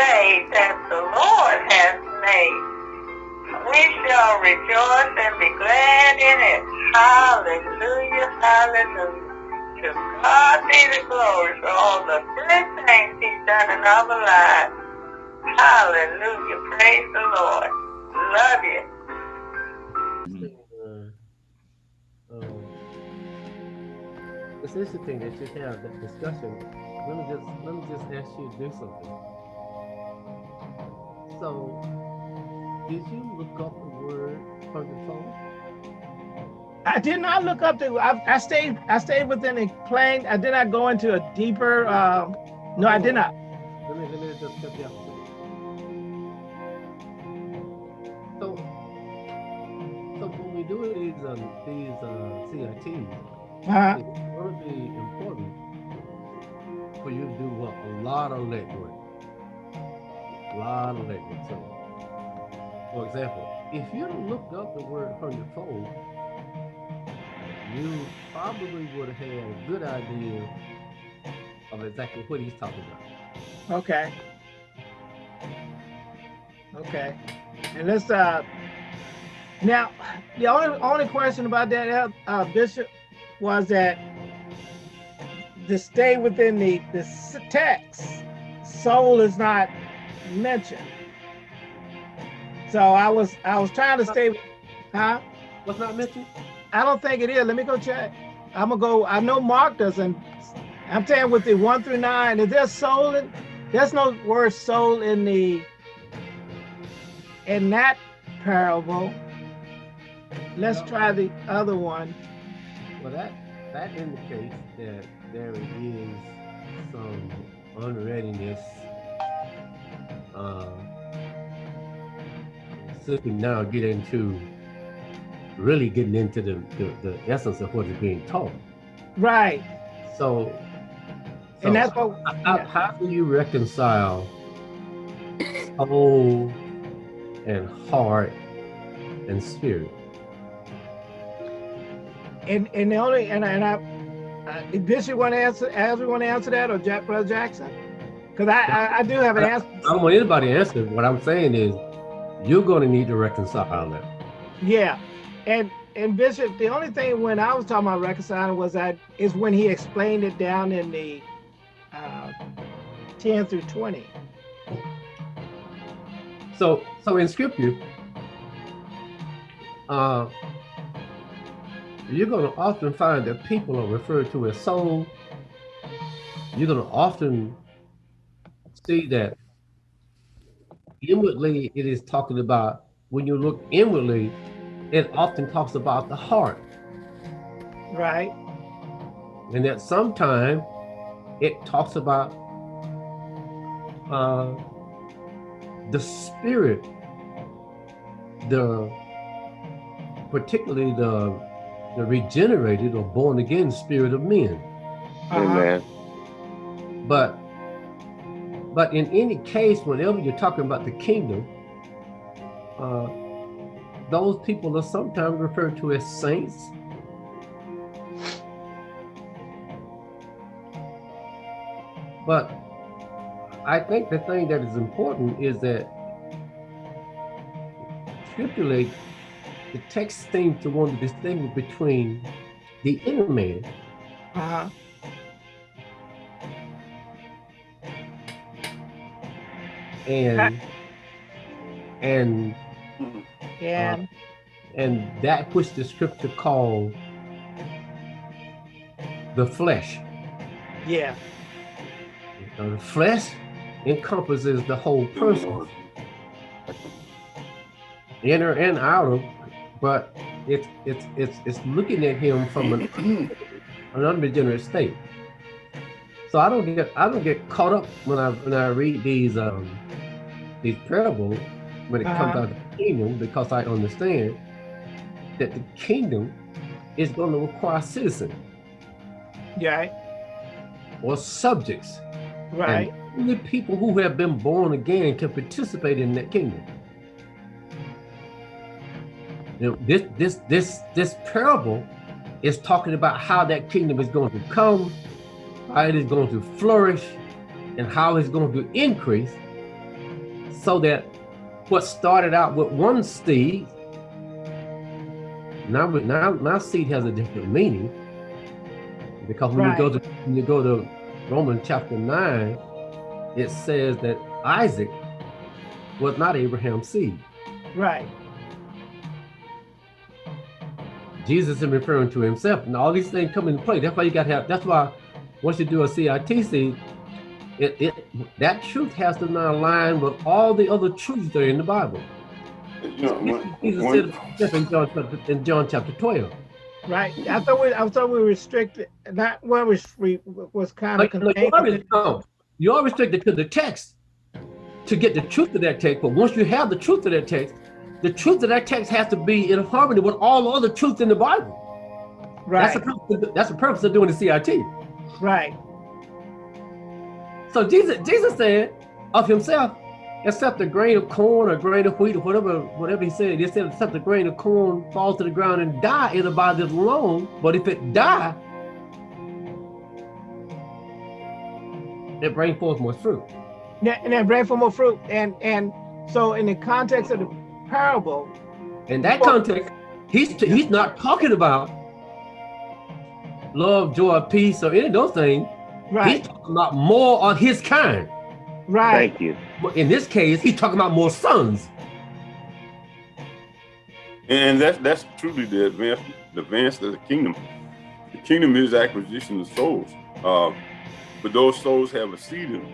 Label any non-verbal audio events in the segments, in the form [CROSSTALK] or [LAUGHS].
day that the Lord has made. We shall rejoice and be glad in it. Hallelujah, hallelujah. To God be the glory for all the good things he's done in our lives. Hallelujah, praise the Lord. Love you. Um, it's interesting that you have that discussion. Let me just let me just ask you to do something. So, did you look up the word hundredfold? I did not look up the. I, I stayed. I stayed within the plane. I did not go into a deeper. Uh, no, I did not. Let me let me just cut you off. So, so when we do these um, these uh, CITs, Uh, it's going to be important for you to do what a lot of legwork, a lot of legwork. So, for example, if you looked up the word hundredfold, you probably would have had a good idea of exactly what he's talking about. okay. Okay. And let's uh. Now, the only only question about that, uh, Bishop, was that to stay within the the text, soul is not mentioned. So I was I was trying to stay, huh? What's not mentioned? I don't think it is. Let me go check. I'm gonna go. I know Mark doesn't. I'm saying with the one through nine, is there soul in? There's no word soul in the in that parable. Let's try the other one. Well, that that indicates that there is some unreadiness. Uh, we now get into really getting into the, the, the essence of what is being taught. Right. So, so And that's what how, yeah. how do you reconcile soul and heart and spirit? and and the only and I, and I uh, Bishop want to answer as we want to answer that or Jack Brother Jackson? Because I, I I do have an answer. I don't want anybody to answer. What I'm saying is, you're going to need to reconcile that. Yeah, and and Bishop, the only thing when I was talking about reconciling was that is when he explained it down in the uh, ten through twenty. So, so in scripture, uh, you're going to often find that people are referred to as soul. You're going to often see that inwardly it is talking about, when you look inwardly, it often talks about the heart. Right. And that sometime it talks about uh, the spirit, the particularly the the regenerated or born again spirit of men. Uh-huh. Amen. But but in any case, whenever you're talking about the kingdom, uh, those people are sometimes referred to as saints. But I think the thing that is important is that stipulate the text seems to want to distinguish between the inner man Uh-huh. And and And and that which the scripture called the flesh. yeah. The flesh encompasses the whole person, inner and outer, but it's it's it's it's looking at him from an, [CLEARS THROAT] an unregenerate state. So I don't get I don't get caught up when I when I read these um these parables when it comes Uh-huh. out of the kingdom because I understand that the kingdom is going to require citizens Right. or subjects. Right. And only people who have been born again can participate in that kingdom. You know, this this this this parable is talking about how that kingdom is going to come, how it is going to flourish, and how it's going to increase. So that what started out with one seed, now now now seed has a different meaning. Because when right. you go to when you go to Romans chapter nine, it says that Isaac was not Abraham's seed. Right. Jesus is referring to himself, and all these things come into play. That's why you got to have. That's why once you do a CITC, it, it that truth has to now align with all the other truths that are in the Bible. You know, Jesus said in John, in John chapter 12. Right. I thought we I thought we restricted not what was was kind of like, you, are, no, you are restricted to the text to get the truth of that text. But once you have the truth of that text, the truth of that text has to be in harmony with all the other truth in the Bible. Right. That's the purpose of, that's the purpose of doing the CIT. Right. So Jesus, Jesus said of himself, except a grain of corn or grain of wheat or whatever, whatever he said, he said, except a grain of corn fall to the ground and die, it'll abide this alone. But if it die, it brings forth more fruit. And then bring forth more fruit. And and so in the context of the parable. In that context, he's he's not talking about love, joy, peace, or any of those things. Right. He's talking about more on his kind. Right. Thank you. But in this case, he's talking about more sons. And that's that's truly the advance the advance of the kingdom. The kingdom is acquisition of souls. Uh, but those souls have a seed in them.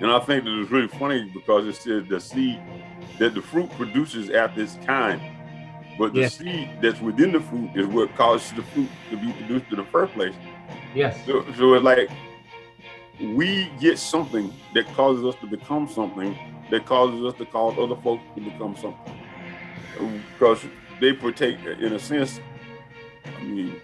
And I think that it's really funny because it says the seed that the fruit produces after its kind. But the yes. seed that's within the fruit is what causes the fruit to be produced in the first place. Yes. So, so it's like we get something that causes us to become something that causes us to cause other folks to become something. Because they partake, in a sense, I mean,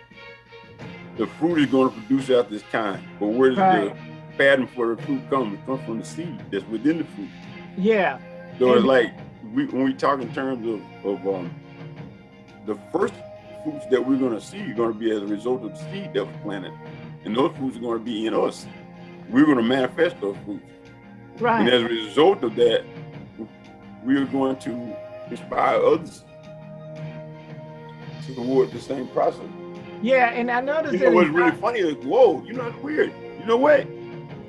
the fruit is going to produce out this kind. But where does right. the pattern for the fruit come? It comes from the seed that's within the fruit. Yeah. So and it's like we, when we talk in terms of, of um, the first fruits that we're going to see are going to be as a result of the seed that was planted. And those fruits are going to be in us. We're going to manifest those fruits. Right. And as a result of that, we are going to inspire others toward the word the same process. Yeah, and I noticed you know what's really funny is, whoa, you know, it's weird. You know what?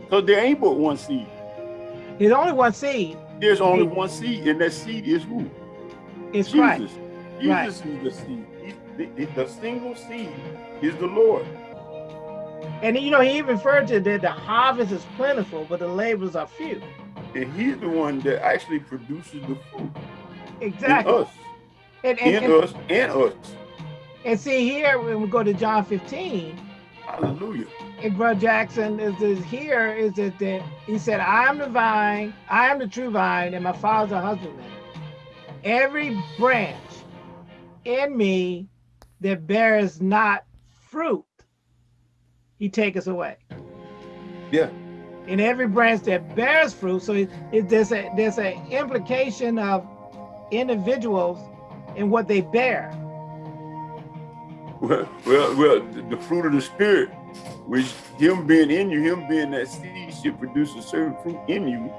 Because there ain't but one seed. There's only one seed. There's only one seed, and that seed is who? It's Jesus. Christ. Jesus right. is the seed. The, the, the, single seed is the Lord. And you know, he referred to that the harvest is plentiful, but the laborers are few. And he's the one that actually produces the fruit. Exactly. In us. And, and, in and, us and us. And see here, when we go to John 15. Hallelujah and Brother Jackson is, is here is that, that he said, I am the vine, I am the true vine, and my father's a husbandman. Every branch in me that bears not fruit, he take us away. Yeah. In every branch that bears fruit, so it, it, there's a there's an implication of individuals and what they bear. Well, well, well, the fruit of the spirit which him being in you, him being that seed should produce a certain fruit in you.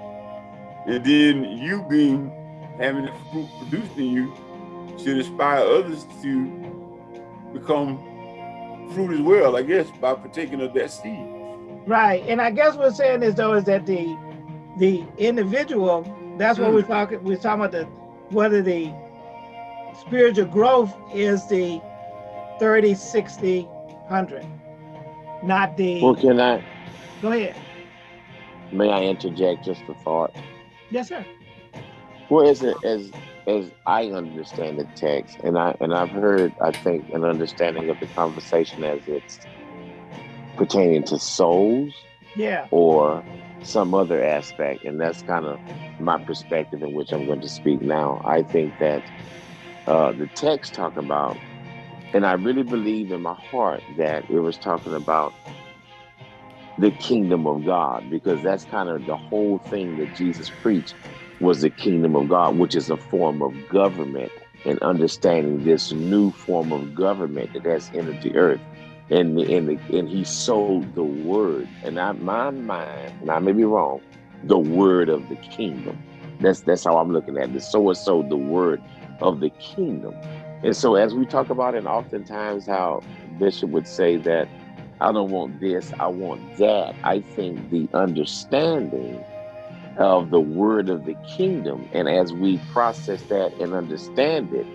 And then you being, having the fruit produced in you should inspire others to become fruit as well, I guess, by partaking of that seed. Right. And I guess what we're saying is though, is that the the individual, that's what mm. we're talking, we're talking about the whether the spiritual growth is the 30, 60, 100 not the. Well, can I? Go ahead. May I interject just a thought? Yes, sir. Well, as as as I understand the text, and I and I've heard, I think, an understanding of the conversation as it's pertaining to souls, yeah, or some other aspect, and that's kind of my perspective in which I'm going to speak now. I think that uh, the text talk about and I really believe in my heart that it was talking about the kingdom of God, because that's kind of the whole thing that Jesus preached was the kingdom of God, which is a form of government and understanding this new form of government that has entered the earth. And, and, the, and he sold the word, and I, my mind, and I may be wrong, the word of the kingdom. That's that's how I'm looking at it. So and so the word of the kingdom. And so as we talk about it, oftentimes how Bishop would say that I don't want this, I want that. I think the understanding of the word of the kingdom, and as we process that and understand it,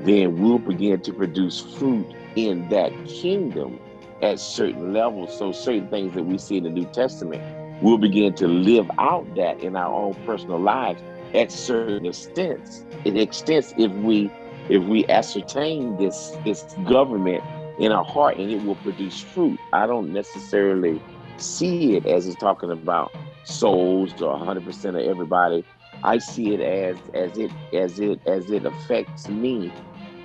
then we'll begin to produce fruit in that kingdom at certain levels. So certain things that we see in the New Testament, we'll begin to live out that in our own personal lives at certain extents. It extents if we if we ascertain this this government in our heart and it will produce fruit. I don't necessarily see it as it's talking about souls or 100% of everybody. I see it as as it as it as it affects me,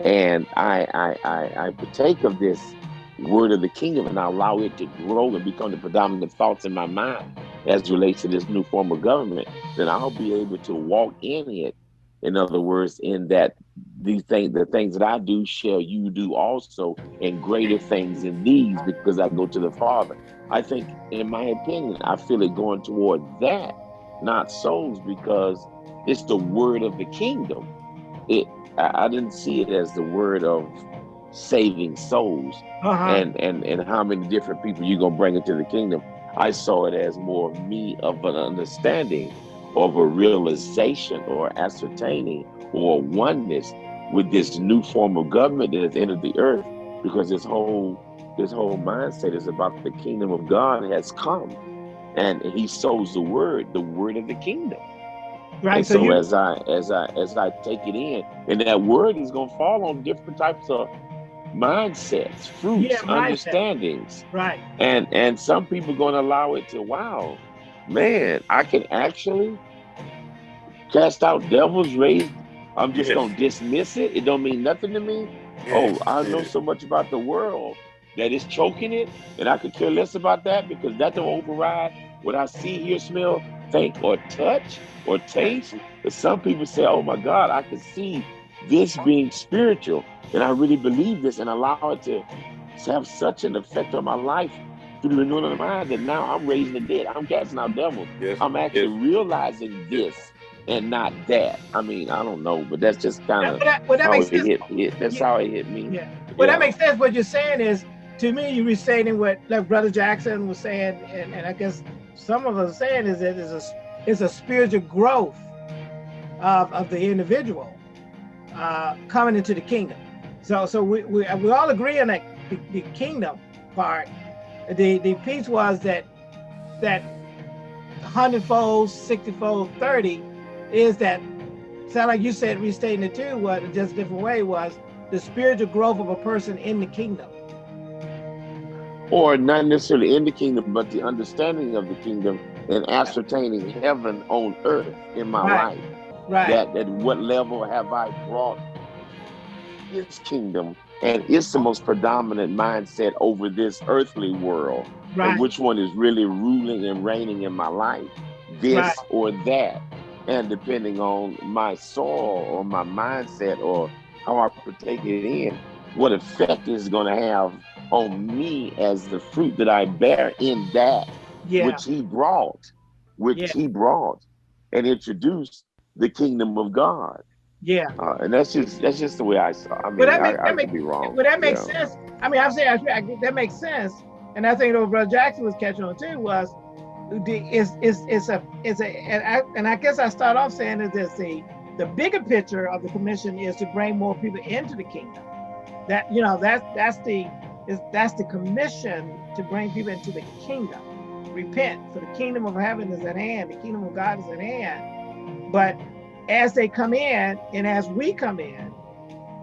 and I I I, I partake of this word of the kingdom and I allow it to grow and become the predominant thoughts in my mind as relates to this new form of government. Then I'll be able to walk in it. In other words, in that these things, the things that I do, shall you do also, and greater things in these, because I go to the Father. I think, in my opinion, I feel it going toward that, not souls, because it's the word of the kingdom. It, I, I didn't see it as the word of saving souls, uh -huh. and and and how many different people you gonna bring into the kingdom. I saw it as more of me of an understanding, of a realization, or ascertaining, or oneness with this new form of government that has entered the earth, because this whole this whole mindset is about the kingdom of God has come, and He sows the word, the word of the kingdom. Right. And so, so you... as I as I as I take it in, and that word is going to fall on different types of mindsets, fruits, yeah, understandings. Right. And and some people going to allow it to. Wow, man, I can actually cast out devils, raise I'm just yes. gonna dismiss it. It don't mean nothing to me. Oh, yes. Oh, I know so much about the world that is choking it, and I could care less about that because that don't override what I see, hear, smell, think, or touch, or taste. But some people say, "Oh my God, I can see this being spiritual," and I really believe this, and allow it to have such an effect on my life through the renewing of the mind that now I'm raising the dead. I'm casting out devils. Yes. I'm actually yes. realizing this and not that. I mean, I don't know, but that's just kind of well, well, how it hit, hit. That's yeah. how it hit me. Yeah. Well, yeah. that makes sense. What you're saying is, to me, you're restating what like Brother Jackson was saying, and, and I guess some of us saying is that it's a it's a spiritual growth of, of the individual uh, coming into the kingdom. So so we, we, we all agree on that the, the kingdom part. The the piece was that that hundredfold, sixtyfold, thirty is that sound like you said restating it too, what just a different way was the spiritual growth of a person in the kingdom. Or not necessarily in the kingdom, but the understanding of the kingdom and ascertaining heaven on earth in my right. life. Right. That at what level have I brought his kingdom and it's the most predominant mindset over this earthly world. Right. And which one is really ruling and reigning in my life? This right. or that and depending on my soul or my mindset or how I partake it in, what effect is going to have on me as the fruit that I bear in that yeah. which he brought, which yeah. he brought and introduced the kingdom of God. Yeah, uh, and that's just that's just the way I saw. I mean, that make, I, that I make, be wrong. Well, that makes sense. I mean, I'm saying I, that makes sense, and I think what Brother Jackson was catching on too was is is is a is a and I, and I guess I start off saying is this the the bigger picture of the commission is to bring more people into the kingdom. That you know that's that's the is that's the commission to bring people into the kingdom. Repent, for the kingdom of heaven is at hand. The kingdom of God is at hand. But as they come in, and as we come in,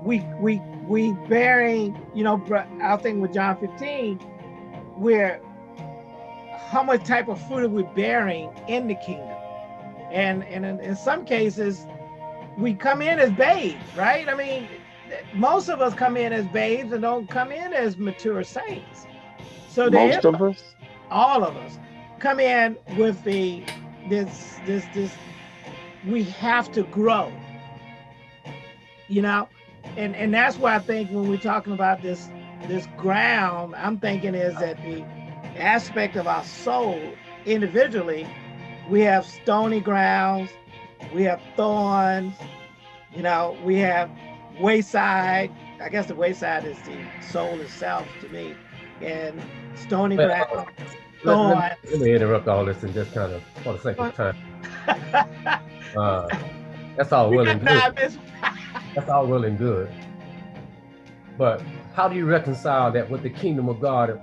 we we we bearing, you know, I think with John 15, we're how much type of fruit are we bearing in the kingdom? And, and in, in some cases, we come in as babes, right? I mean, most of us come in as babes and don't come in as mature saints. So most of us, all of us, come in with the this this this. We have to grow, you know, and and that's why I think when we're talking about this this ground, I'm thinking is that the aspect of our soul individually, we have stony grounds we have thorns, you know, we have wayside. I guess the wayside is the soul itself to me, and stony Well, uh, ground, Let, thorns. let, let me interrupt all this and just kind of, for the sake of time, [LAUGHS] uh, [LAUGHS] that's all We well and good. [LAUGHS] [LAUGHS] That's all well and good. But how do you reconcile that with the kingdom of God?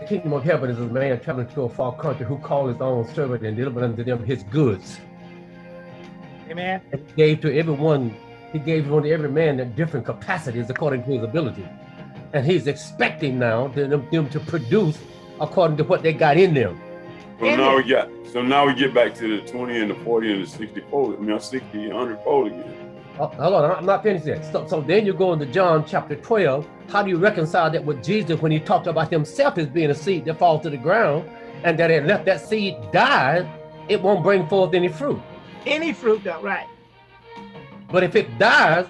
The kingdom of heaven is a man traveling to a far country who called his own servant and delivered unto them his goods. Amen. And he gave to everyone, he gave unto every man in different capacities according to his ability. And he's expecting now them, them to produce according to what they got in them. So now we got, so now we get back to the 20 and the 40 and the 60 fold, I mean, 60, 100 fold again. Oh, hold on, I'm not finished yet. So, so then you go into John chapter 12. How do you reconcile that with Jesus when he talked about himself as being a seed that falls to the ground and that it left that seed die, it won't bring forth any fruit. Any fruit though, right? But if it dies,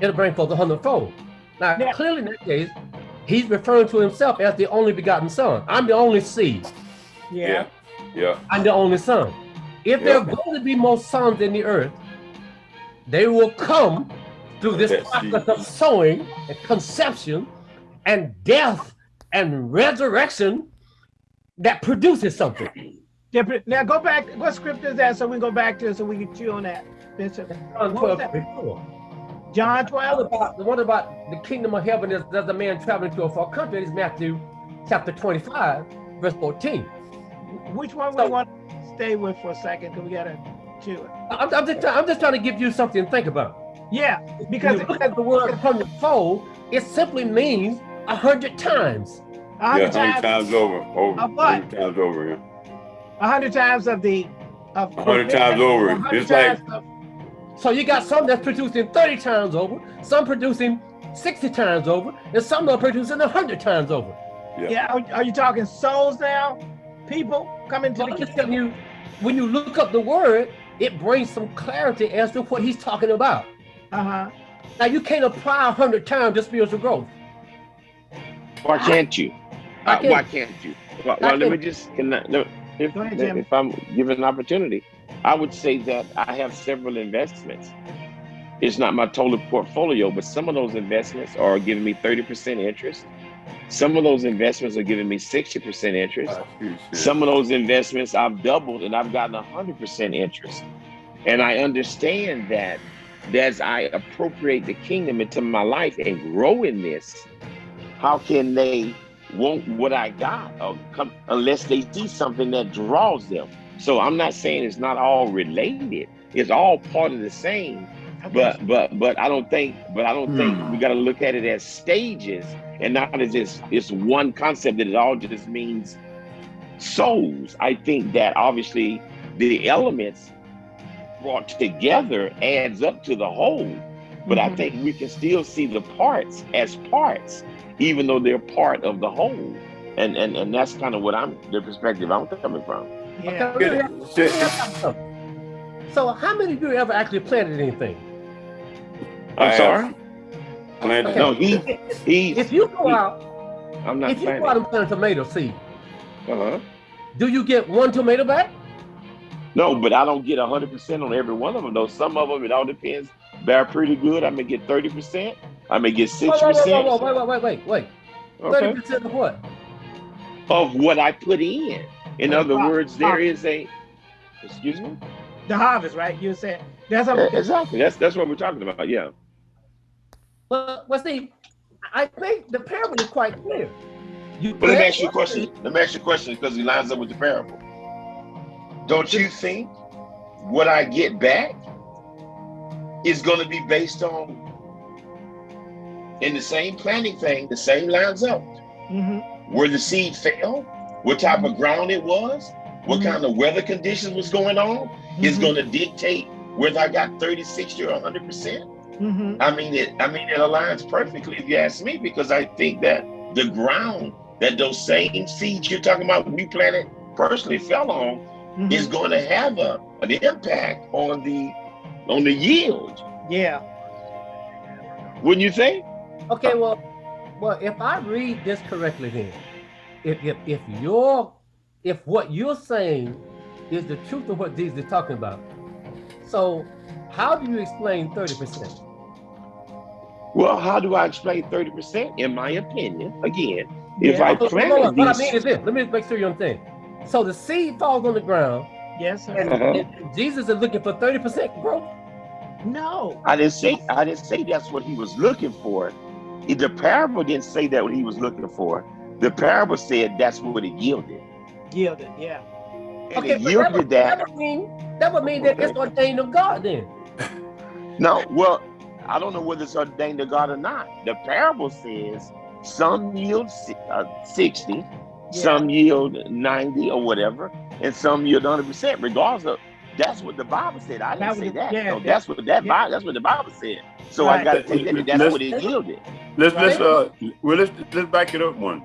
it'll bring forth a hundredfold. Now, Yeah. clearly in that case, he's referring to himself as the only begotten son. I'm the only seed. Yeah. Yeah. I'm the only son. If yeah. there are going to be more sons in the earth, they will come through this That's process Jesus. of sowing and conception and death and resurrection that produces something. Now go back. What script is that? So we can go back to it so we can chew on that, Bishop. 12, John 12. What about, what about the kingdom of heaven is does a man traveling to a far country? It's Matthew chapter 25, verse 14. Which one so, we want to stay with for a second because we got to chew it. I'm, I'm, just, I'm just trying to give you something to think about. Yeah, because look at the word hundredfold, it simply means a hundred times. A hundred yeah, times, times over, over, a hundred times over. A yeah. hundred times of the, of. A hundred times over. 100 it's times like so you got some that's producing 30 times over, some producing 60 times over, and some that are producing 100 times over. yeah, are, are you talking souls now? People coming to So the I'm kingdom. you, when you look up the word, it brings some clarity as to what he's talking about. Uh huh. Now you can't apply 100 times to spiritual growth. Why can't you? Uh, can't. why can't you? Well, I well let me just can I, no, if, ahead, if I'm given an opportunity, I would say that I have several investments. It's not my total portfolio, but some of those investments are giving me 30% interest. Some of those investments are giving me 60% interest. Some of those investments I've doubled and I've gotten 100% interest. And I understand that as I appropriate the kingdom into my life and grow in this, how can they want what I got or come, unless they see something that draws them? So I'm not saying it's not all related. It's all part of the same. But but but I don't think but I don't think we got to look at it as stages and not as just it's one concept that it all just means souls. I think that obviously the elements brought together adds up to the whole. But I Mhm. think we can still see the parts as parts, even though they're part of the whole. And and and that's kind of what I'm the perspective I'm coming from. Yeah. Okay, let me Yeah, ask- shit. let me ask you something. So how many of you ever actually planted anything? I I'm have sorry. planted- Okay. No, he he. If you go he- out, I'm not if you go out and plant a tomato seed, Uh-huh. do you get one tomato back? No, but I don't get 100% on every one of them, though. Some of them, it all depends. They're pretty good. I may get 30%. I may get Wait, wait, wait, 6%. wait, wait, wait, wait, wait, wait. Thirty Okay. percent of what? Of what I put in. In other words, there is a, excuse me? The harvest, right? You said that's Eh, a Exactly. That's that's what we're talking about. Yeah. Well, well, see, I think the parable is quite clear. You But let me ask you a question. Let me ask you a question because it lines up with the parable. Don't you think what I get back is going to be based on in the same planting thing, the same lines up? Mhm. Where the seed fell, what type of ground it was, what Mhm. kind of weather conditions was going on, is Mhm. going to dictate whether I got 30, 60, or 100%. Mhm. I mean, it. I mean, it aligns perfectly if you ask me, because I think that the ground that those same seeds you're talking about we planted personally fell on Mhm. is going to have a an impact on the on the yield. yeah. Wouldn't you think? Okay, well, well, if I read this correctly, then if if if your if what you're saying is the truth of what Jesus is talking about. So how do you explain 30%? Well, how do I explain 30%? In my opinion, again, if Yeah. I Hold on, planted hold on. What I mean is this. Let me make sure you understand. So the seed falls on the ground, Yes, sir. and, Uh-huh. and Jesus is looking for 30% growth. No. I didn't say I didn't say that's what he was looking for. The parable didn't say that what he was looking for. The parable said that's what it yielded. Yielded. Yeah. And Okay, it yielded that would, that. that would mean that would mean that Okay. it's ordained of God then. [LAUGHS] No, well, I don't know whether it's ordained of God or not. The parable says some yield uh, 60, some yield 90 or whatever, and some yield 100%, regardless of that's what the Bible said. I That didn't was say that. yeah, No, that's what that yeah. Bible, that's what the Bible said. So Right. I gotta take that. That's Let's- what it yielded. Let's let's uh well let's let's back it up one.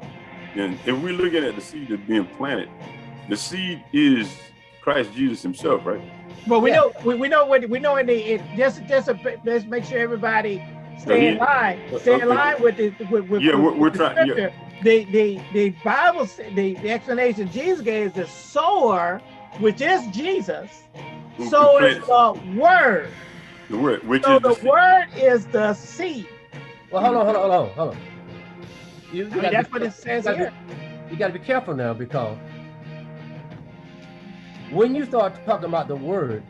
And if we're looking at the seed that's being planted, the seed is Christ Jesus Himself, right? But we Yeah. know we, we know what we know in the it, just just a, let's make sure everybody uh, stay in line, stay in line with the with, with, Yeah, with, we're- we're the trying- yeah. scripture. The the the Bible the, the explanation Jesus gave is the sower, which is Jesus. Who- who So is the word. the word, which So is the, the seed. word is the seed. Well, hold on, hold on, hold on, hold on. You, you I mean, that's be- what it says you gotta be- here. you got to be careful now because when you start talking about the word,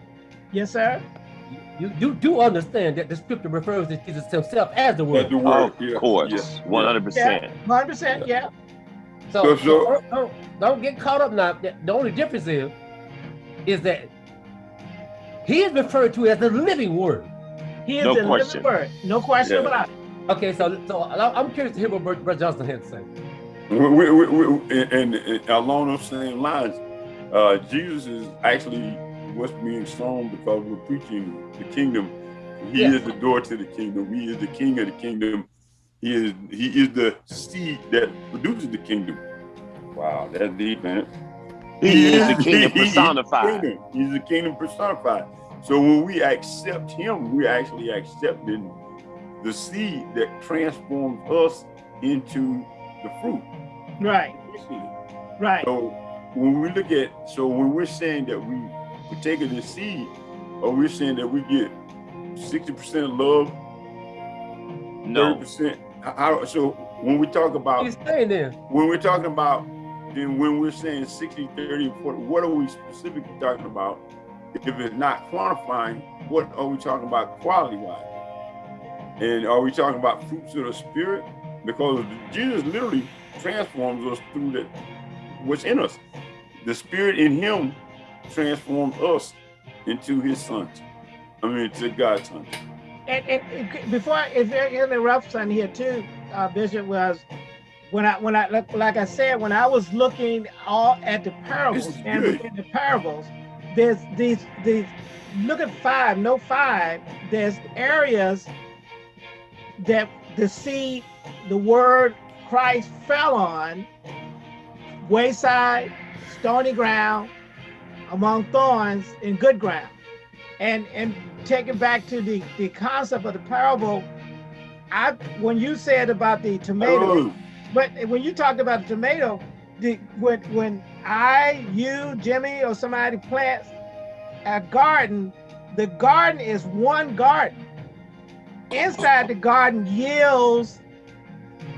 Yes, sir. you, you do understand that the scripture refers to Jesus himself as the That's word. the word. Of yeah, course, one hundred percent. Hundred percent. Yeah. So, So- so so- don't, don't, don't get caught up now. The the only difference is, is that he is referred to as the living word. He is No the question. living word. No question Yeah. about it. Okay, so so I- I'm curious to hear what Brother Johnson had to say. We, we, we, we, and, and along those same lines, uh, Jesus is actually what's being sown because we're preaching the kingdom. He Yeah. is the door to the kingdom. He is the king of the kingdom. He is he is the seed that produces the kingdom. Wow, that's deep, man. He is the [LAUGHS] He- kingdom he- he's the personified. kingdom. He's the kingdom personified. So when we accept him, we're actually accepting the seed that transforms us into the fruit. Right. Right. So when we look at, so when we're saying that we we taking the seed, or we're saying that we get sixty percent love, thirty No, percent. How, so when we talk about He's saying then, when we're talking about then when we're saying 60, 30, 40, what are we specifically talking about? If it's not quantifying, what are we talking about quality wise? And are we talking about fruits of the spirit? Because Jesus literally transforms us through the what's in us. The spirit in him transforms us into his sons. I mean to God's sons. and, and before I- if there interruption here too, uh, Bishop was when I when I like, like I said when I was looking all at the parables is and within the parables, there's these these look at five, no five. There's areas that the seed, the word Christ fell on, wayside, stony ground, among thorns, and good ground. And and taking back to the the concept of the parable, I when you said about the tomato, Oh, but when you talked about the tomato, the when when I, you, Jimmy, or somebody plants a garden, the garden is one garden. Inside the garden yields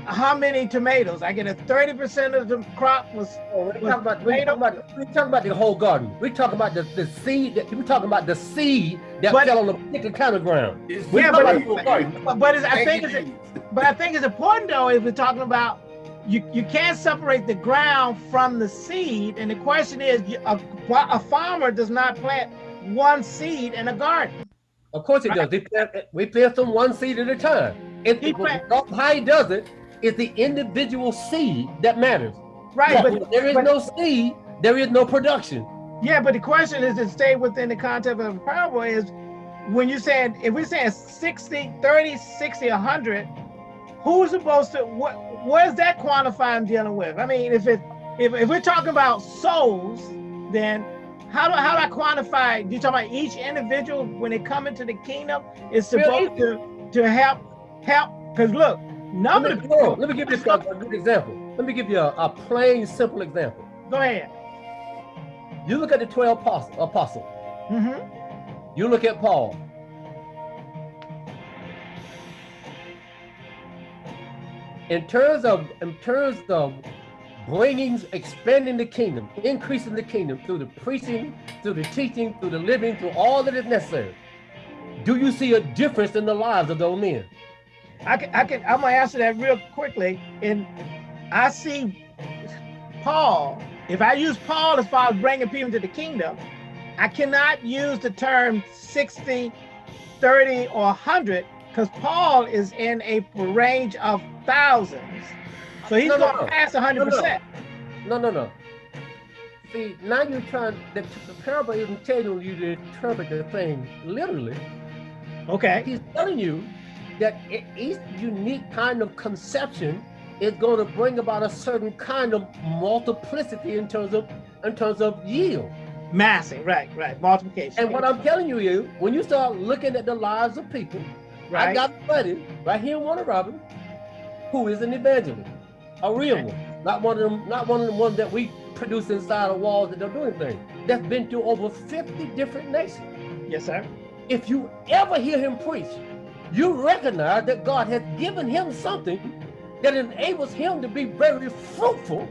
how many tomatoes? I get a 30% of the crop was oh, we're was talking about, we're talking about, we're talking about the whole garden. We're talking about the, the seed, that, we're talking about the seed that But- fell on a particular kind of ground. We're Yeah, talking but- about the whole garden. but, but it's, I think it's but I think it's important though if we're talking about you you can't separate the ground from the seed and the question is a, a farmer does not plant one seed in a garden. Of course he does. He plant, we plant them one seed at a time. If He plant- how he does it is the individual seed that matters. Right, When but there is but- no seed, there is no production. Yeah, but the question is to stay within the concept of parable is when you're saying, if we're saying 60, 30, 60, 100, who's supposed to, what, what is that quantifying dealing with? I mean, if it, if, if we're talking about souls, then how do, how do I quantify, you talking about each individual when they come into the kingdom is supposed to, to help, help, because look, none Let me, on, let me give you a, a good example. Let me give you a, a plain, simple example. Go ahead. You look at the 12 apostle, apostle. hmm You look at Paul. In terms of in terms of bringing, expanding the kingdom, increasing the kingdom through the preaching, through the teaching, through the living, through all that is necessary. Do you see a difference in the lives of those men? I can, I can, I'm gonna answer that real quickly. And I see Paul, if I use Paul as far as bringing people to the kingdom, I cannot use the term 60, 30, or 100 because Paul is in a range of thousands. So he's No, going to no. pass 100%. No, no, no. See, now you're trying, the, the parable isn't telling you to interpret the thing literally. Okay. He's telling you that each unique kind of conception is going to bring about a certain kind of multiplicity in terms of in terms of yield. Massing, right, right. Multiplication. And what I'm telling you is, when you start looking at the lives of people, I got a buddy right here in Warner Robin, who is an evangelist, a real one, not one of them, not one of the ones that we produce inside the walls that don't do anything. That's been to over 50 different nations. yes, sir. If you ever hear him preach, you recognize that God has given him something that enables him to be very fruitful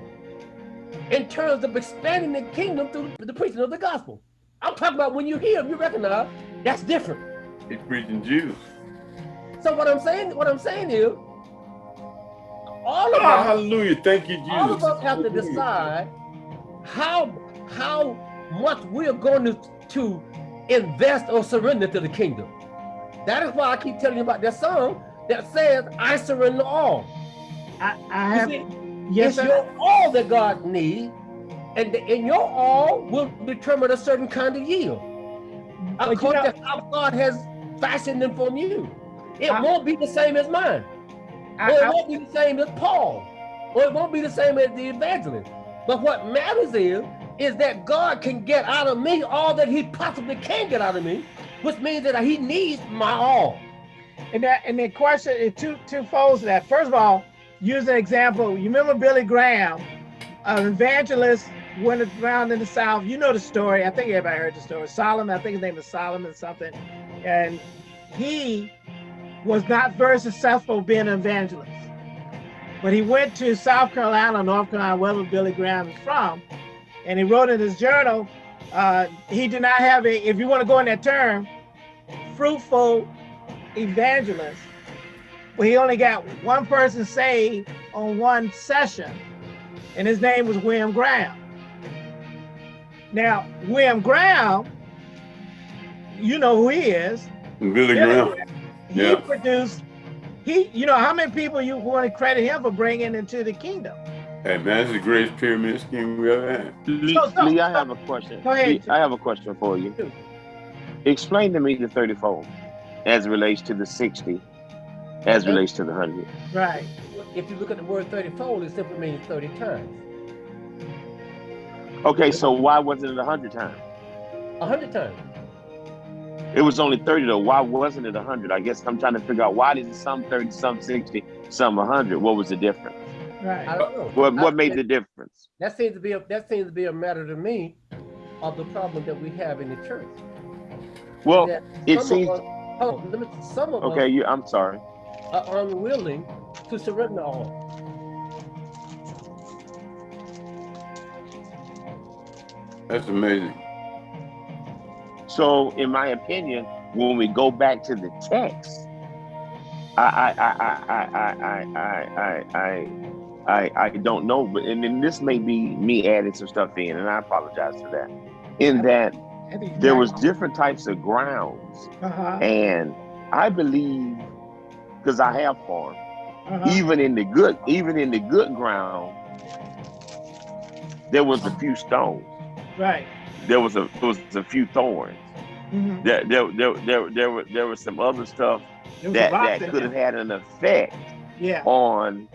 in terms of expanding the kingdom through the preaching of the gospel. I'm talking about when you hear him, you recognize that's different. He's preaching Jews. So what I'm saying, what I'm saying is, all of Oh, us, hallelujah. Thank you, Jesus. all of us have to decide how how much we're going to, to invest or surrender to the kingdom. That is why I keep telling you about that song that says, I surrender all. I, I You have, see, yes, it's sir. your all that God needs, and the, and your all will determine a certain kind of yield. But you According know- to how God has fashioned them from you. It I- won't be the same as mine. I, Or it I, won't be the same as Paul. Or it won't be the same as the evangelist. But what matters is, is that God can get out of me all that he possibly can get out of me, which means that he needs my all. And that and the question is two two folds to that. First of all, use an example. You remember Billy Graham, an evangelist went around in the South. You know the story. I think everybody heard the story. Solomon, I think his name is Solomon something. And he was not very successful being an evangelist. But he went to South Carolina, North Carolina, wherever Billy Graham is from, and he wrote in his journal, uh, he did not have a, if you want to go in that term, fruitful evangelist, but he only got one person saved on one session, and his name was William Graham. Now, William Graham, you know who he is. Billy Graham. He Yeah. produced, he, you know, how many people you want to credit him for bringing into the kingdom? Hey, man, this is the greatest pyramid scheme we ever had. Lee, So- so- Lee, I have a question. Go ahead, Lee, I have a question for you. Explain to me the 34 as it relates to the 60, as it relates to the 100. Right. If you look at the word 30 fold, it simply means 30 times. Okay, so why wasn't it 100 times? 100 times. It was only 30 though. Why wasn't it 100? I guess I'm trying to figure out why did some 30, some 60, some 100? What was the difference? Right. don't. What, what I- made the difference? That seems to be a, that seems to be a matter to me of the problem that we have in the church. Well, it seems, of us, hold on, let me- some of okay, us you, I'm sorry. are unwilling to surrender all. That's amazing. So, in my opinion, when we go back to the text, I I I I I I I I I I don't know, but and then this may be me adding some stuff in, and I apologize for that. In that there was different types of grounds. Uh-huh. and I believe because I have farmed, Uh-huh. even in the good, even in the good ground, there was a few stones. Right. There was a there was a few thorns. Mhm. There there there there, there, were, there was some other stuff There was a that that could have had an effect Yeah. on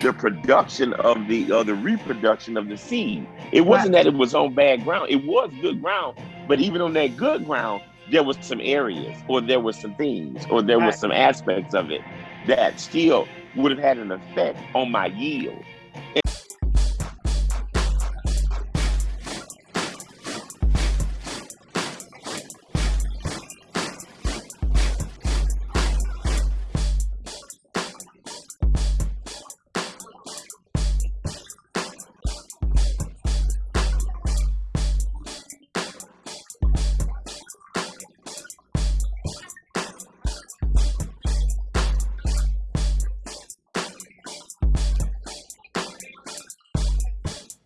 the production of the or the reproduction of the seed. It wasn't that it was on bad ground. It was good ground, but even on that good ground, there was some areas or there was some things or there was Right. some aspects of it that still would have had an effect on my yield.